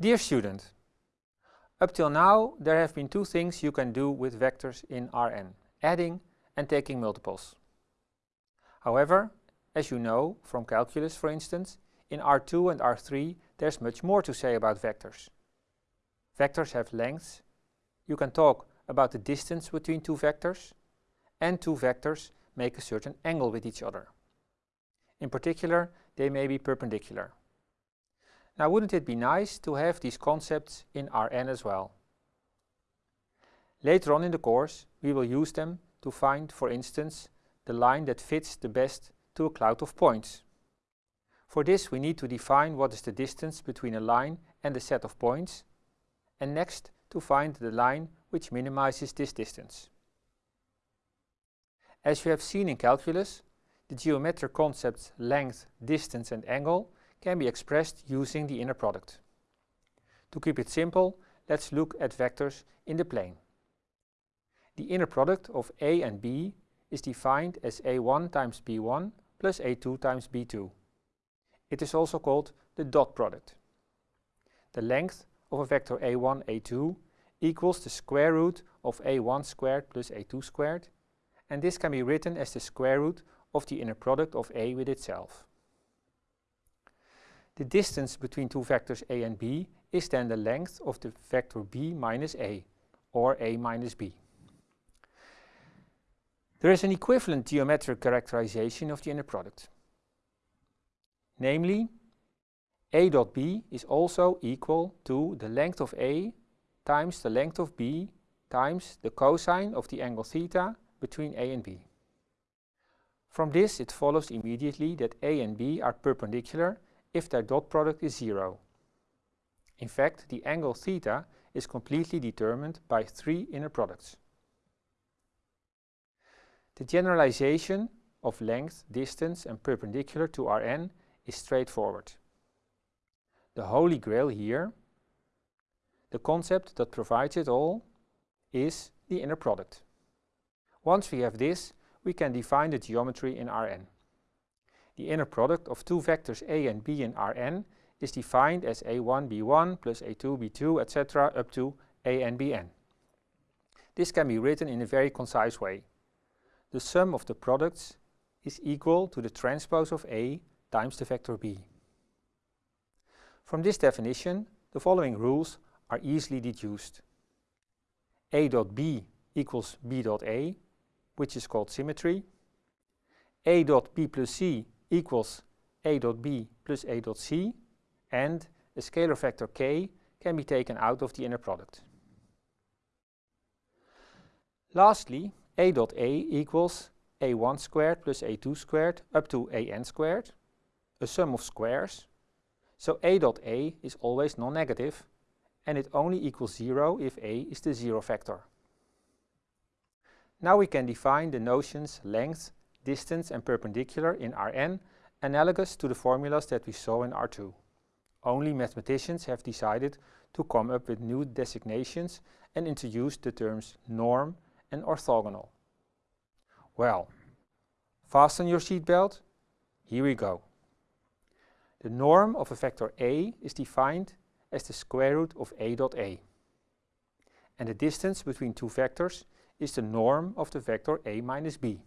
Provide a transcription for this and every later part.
Dear student, up till now there have been two things you can do with vectors in Rn, adding and taking multiples. However, as you know from calculus for instance, in R2 and R3 there's much more to say about vectors. Vectors have lengths, you can talk about the distance between two vectors, and two vectors make a certain angle with each other. In particular, they may be perpendicular. Now wouldn't it be nice to have these concepts in Rn as well? Later on in the course we will use them to find, for instance, the line that fits the best to a cloud of points. For this we need to define what is the distance between a line and a set of points, and next to find the line which minimizes this distance. As you have seen in calculus, the geometric concepts length, distance and angle can be expressed using the inner product. To keep it simple, let's look at vectors in the plane. The inner product of a and b is defined as a1 times b1 plus a2 times b2. It is also called the dot product. The length of a vector a1, a2 equals the square root of a1 squared plus a2 squared and this can be written as the square root of the inner product of a with itself. The distance between two vectors a and b is then the length of the vector b minus a, or a minus b. There is an equivalent geometric characterization of the inner product. Namely, a dot b is also equal to the length of a times the length of b times the cosine of the angle theta between a and b. From this it follows immediately that a and b are perpendicular if their dot product is zero. In fact, the angle theta is completely determined by three inner products. The generalization of length, distance and perpendicular to Rn is straightforward. The holy grail here, the concept that provides it all, is the inner product. Once we have this, we can define the geometry in Rn. The inner product of two vectors a and b in Rn is defined as a1 b1 plus a2 b2 etc. up to a n bn. This can be written in a very concise way. The sum of the products is equal to the transpose of a times the vector b. From this definition, the following rules are easily deduced. a dot b equals b dot a, which is called symmetry. a dot b plus c equals a dot b plus a dot c and a scalar vector k can be taken out of the inner product. Lastly, a dot a equals a1 squared plus a2 squared up to an squared, a sum of squares. So a dot a is always non-negative and it only equals 0 if a is the zero vector. Now we can define the notions length, distance and perpendicular in Rn analogous to the formulas that we saw in R2. Only mathematicians have decided to come up with new designations and introduce the terms norm and orthogonal. Well, fasten your seatbelt, here we go. The norm of a vector a is defined as the square root of a dot a. And the distance between two vectors is the norm of the vector a minus b.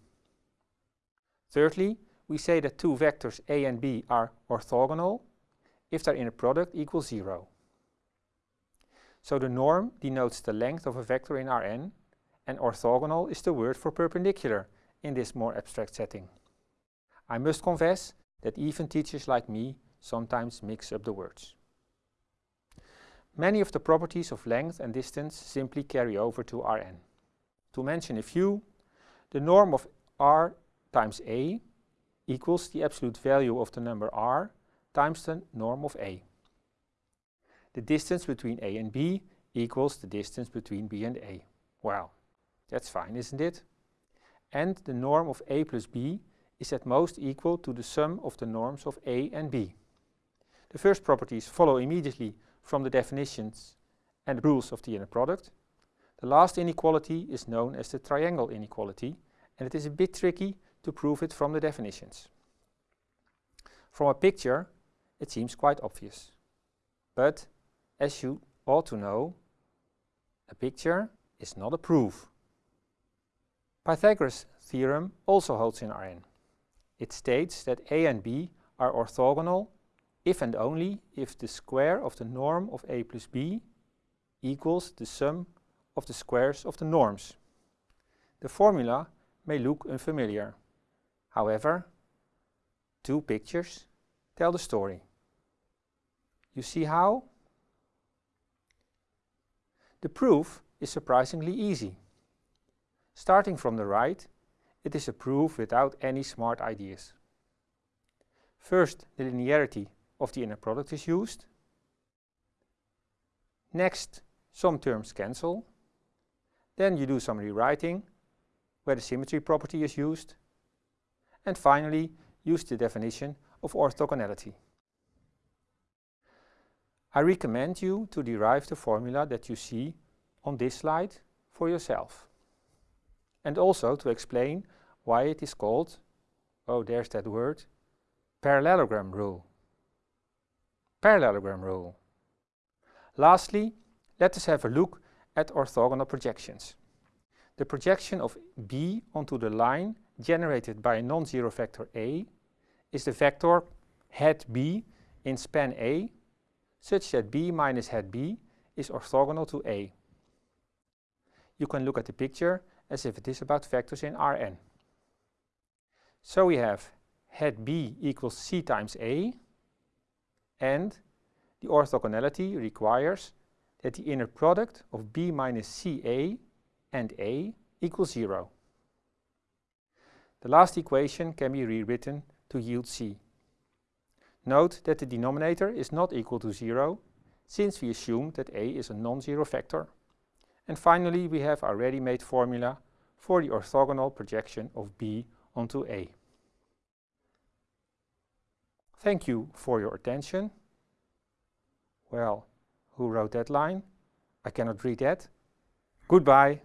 Thirdly, we say that two vectors a and b are orthogonal if their inner product equals 0. So the norm denotes the length of a vector in Rn and orthogonal is the word for perpendicular in this more abstract setting. I must confess that even teachers like me sometimes mix up the words. Many of the properties of length and distance simply carry over to Rn. To mention a few, the norm of r times a equals the absolute value of the number r times the norm of a. The distance between a and b equals the distance between b and a. Well, that's fine, isn't it? And the norm of a plus b is at most equal to the sum of the norms of a and b. The first properties follow immediately from the definitions and rules of the inner product. The last inequality is known as the triangle inequality and it is a bit tricky to prove it from the definitions. From a picture, it seems quite obvious. But as you ought to know, a picture is not a proof. Pythagoras' theorem also holds in Rn. It states that a and b are orthogonal if and only if the square of the norm of a plus b equals the sum of the squares of the norms. The formula may look unfamiliar. However, two pictures tell the story. You see how? The proof is surprisingly easy. Starting from the right, it is a proof without any smart ideas. First, the linearity of the inner product is used. Next, some terms cancel. Then you do some rewriting, where the symmetry property is used. And finally, use the definition of orthogonality. I recommend you to derive the formula that you see on this slide for yourself. And also to explain why it is called, oh there's that word, parallelogram rule. Parallelogram rule. Lastly, let us have a look at orthogonal projections. The projection of B onto the line generated by a non-zero vector A is the vector hat B in span A such that B minus hat B is orthogonal to A. You can look at the picture as if it is about vectors in Rn. So we have hat B equals C times A and the orthogonality requires that the inner product of B minus CA and A equals 0. The last equation can be rewritten to yield C. Note that the denominator is not equal to 0, since we assume that A is a non-zero vector. And finally, we have our ready-made formula for the orthogonal projection of B onto A. Thank you for your attention. Well, who wrote that line? I cannot read that. Goodbye.